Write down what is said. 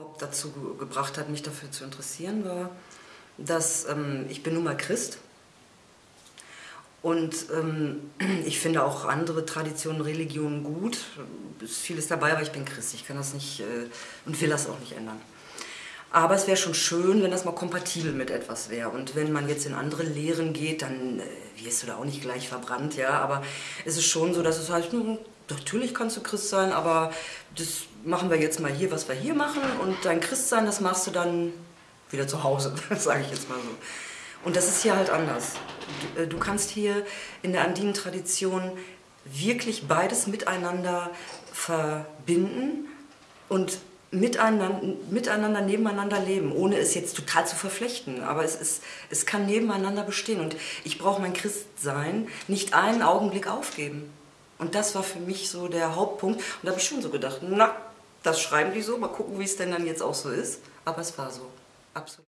überhaupt dazu gebracht hat, mich dafür zu interessieren, war, dass ähm, ich bin nun mal Christ und ähm, ich finde auch andere Traditionen, Religionen gut. Es ist vieles dabei, aber ich bin Christ. Ich kann das nicht äh, und will das auch nicht ändern. Aber es wäre schon schön, wenn das mal kompatibel mit etwas wäre. Und wenn man jetzt in andere Lehren geht, dann äh, wirst du da auch nicht gleich verbrannt, ja. Aber es ist schon so, dass es halt, hm, natürlich kannst du Christ sein, aber das machen wir jetzt mal hier, was wir hier machen. Und dein Christsein, das machst du dann wieder zu Hause, sage ich jetzt mal so. Und das ist hier halt anders. Du, äh, du kannst hier in der andinen Tradition wirklich beides miteinander verbinden und miteinander, miteinander, nebeneinander leben, ohne es jetzt total zu verflechten. Aber es, ist, es kann nebeneinander bestehen. Und ich brauche mein Christsein nicht einen Augenblick aufgeben. Und das war für mich so der Hauptpunkt. Und da habe ich schon so gedacht, na, das schreiben die so, mal gucken, wie es denn dann jetzt auch so ist. Aber es war so, absolut.